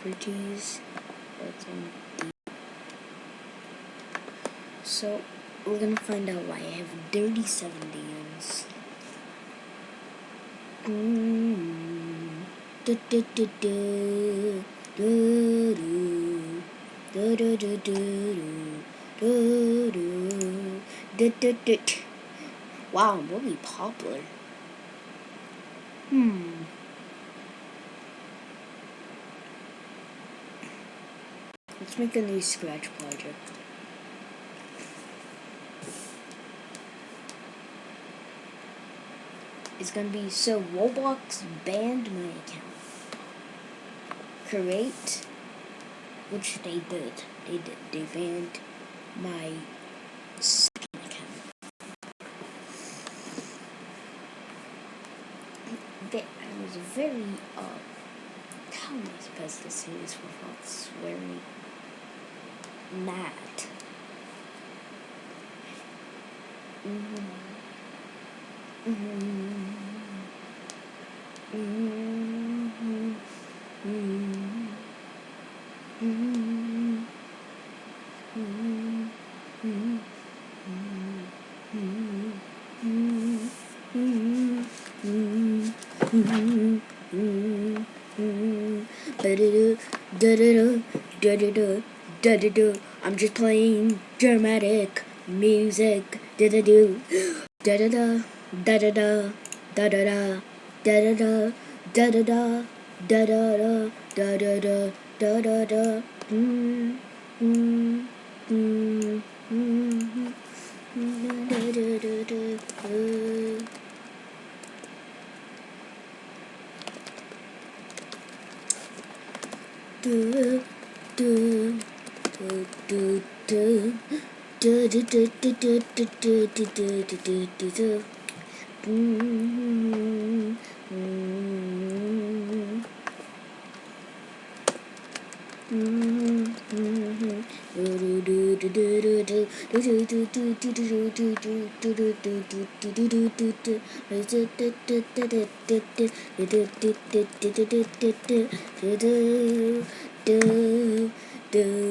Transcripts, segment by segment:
properties so we're gonna find out why I have 37 DMs mm. da, da, da, da. Do, do. Do, do, do, do, do, do. Do, do, do. Wow, I'm really popular. Hmm. Make a new scratch project. It's gonna be so Roblox banned my account. Create, which they did. They did. They banned my second account I was very, uh, how am I supposed to say this without swearing? mad. Mm -hmm. Mm -hmm. -hmm. -hmm. -hmm. da da da da da da Mm-hmm. Mm-hmm. Mm-hmm. I'm just playing dramatic music. Da da do. Da da da. Da da da. Da da da. Da da da. Da da da. Da da da. Da da da. Da da da. Mm. Da da da da da. Do do do do do do do do do do do do do do do do do Mm-hmm. do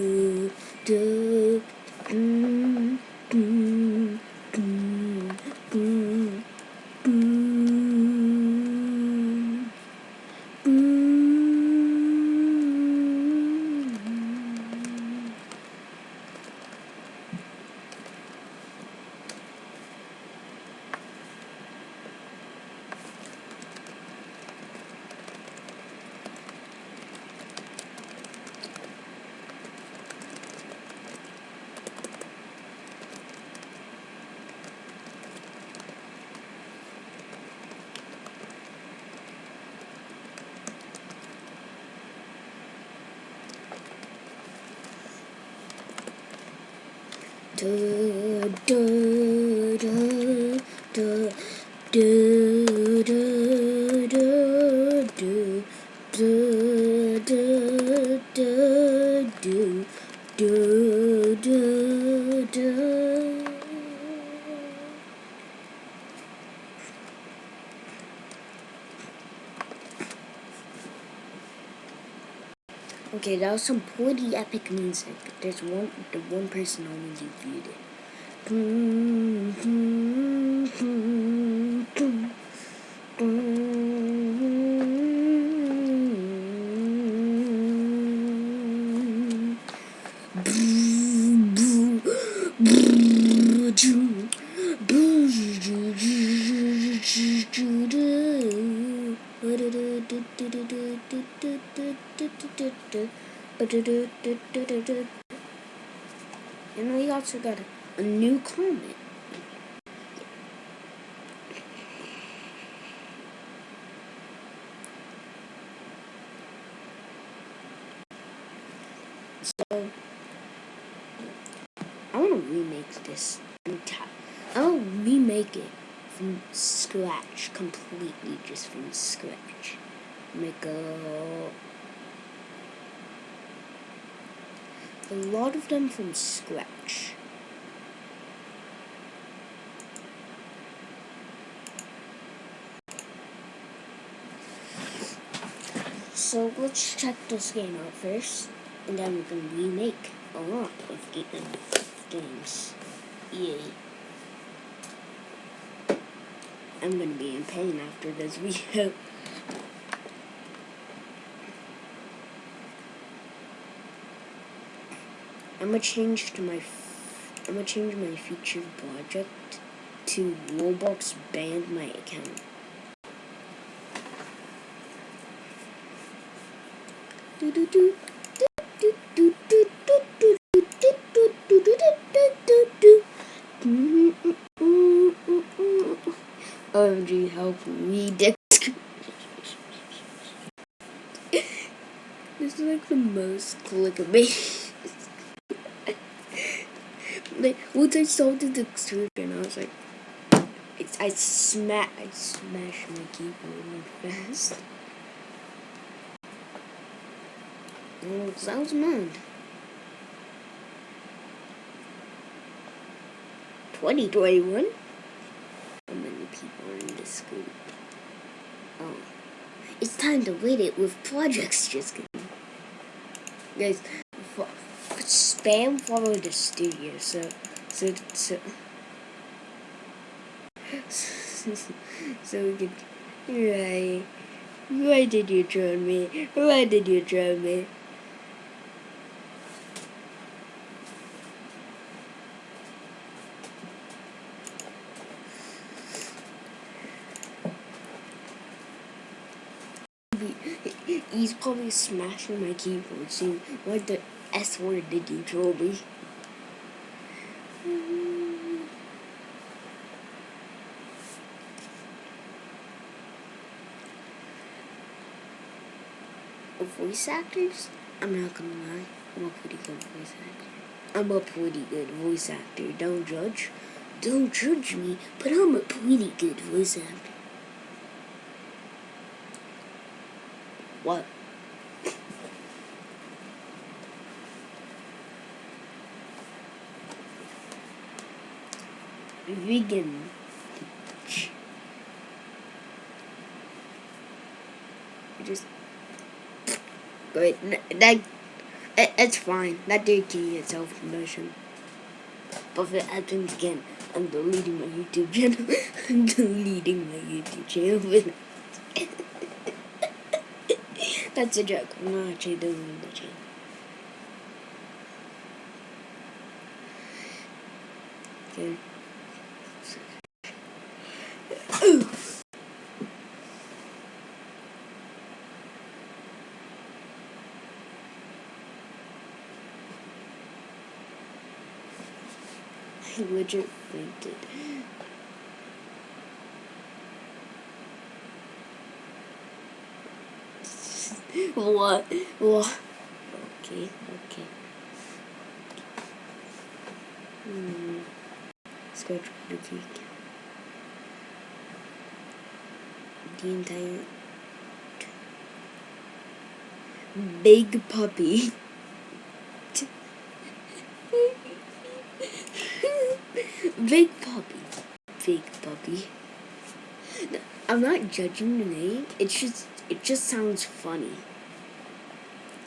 do do Mm-hmm. Do do do do Was some pretty epic music. There's one, the one person only viewed it. And we also got a, a new comment. So, I want to remake this entire. I want to remake it from scratch, completely, just from scratch. Make a a lot of them from scratch. So let's check this game out first, and then we can remake a lot of games. Yay. I'm gonna be in pain after this video. I'm gonna change to my I'm gonna change my featured project to Roblox banned my account. OMG, help me, Dick. this is like the most clickbait. Like, once I saw the description, I was like, it's, I smash, I smash my keyboard like fast. Oh, I was mad. 2021? How many people are in this group? Oh. It's time to wait it with projects just kidding. Guys, spam follow the studio, so, so, so, so we can, right, why did you troll me? Why did you troll me? He's probably smashing my keyboard, saying, what the S word did you troll me? Voice actors? I'm not gonna lie, I'm a pretty good voice actor. I'm a pretty good voice actor, don't judge. Don't judge me, but I'm a pretty good voice actor. What? Vegan. Just wait. That it's fine. That did key itself promotion. But if it happens again, I'm deleting my YouTube channel. I'm deleting my YouTube channel. That's a joke. I'm not actually doing the channel. Okay. Fainted. what? What? Okay, okay. Hmm. Let's go try the cake. The entire big puppy. big puppy. Big puppy. I'm not judging the name. It's just it just sounds funny.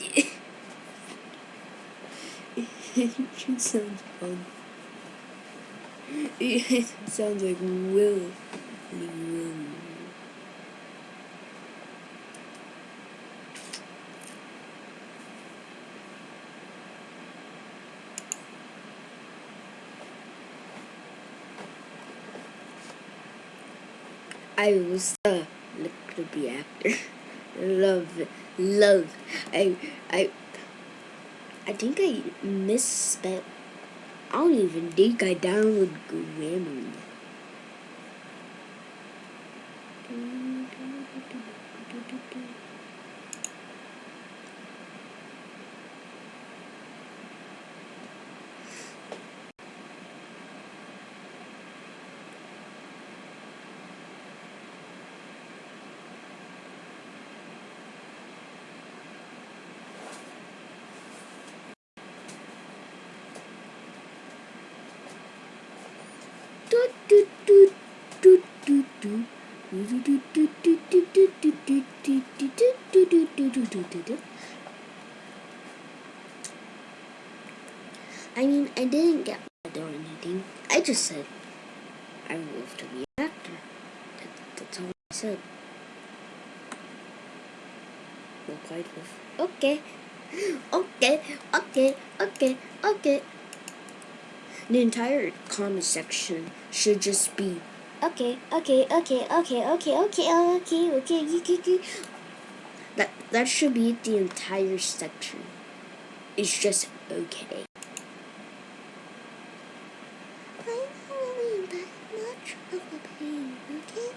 it just sounds fun. It sounds like Will. Will. I was a little be actor. love, love. I, I, I think I misspelled. I don't even think I downloaded Grammarly. I mean, I didn't get mad or anything. I just said I wanted to be an actor. That, that's all I said. Okay. Okay, okay, okay, okay. The entire comment section should just be okay, okay, okay, okay, okay, okay, okay, okay, okay, okay. That that should be the entire section. It's just okay. I'm much of a pain, okay?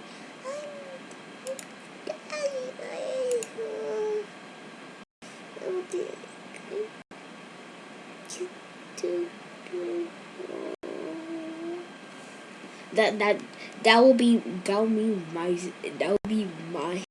I'm that that that will be that will be my that will be my